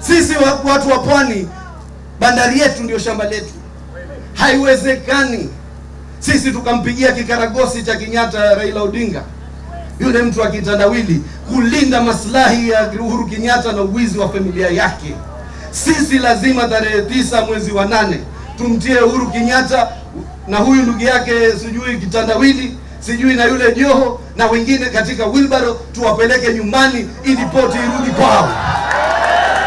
Sisi watu wa pwani, bandari yetu ndio shamba letu. Haiwezekani sisi tukampigia kikaragosi cha Kenyatta Raila Odinga, yule mtu wa kitandawili, kulinda maslahi ya Uhuru Kenyatta na uwizi wa familia yake. Sisi lazima tarehe tisa mwezi wa nane tumtie Uhuru Kenyatta na huyu ndugu yake sijui kitandawili sijui na yule Joho na wengine katika wilbaro, tuwapeleke nyumbani ili poti irudi kwao.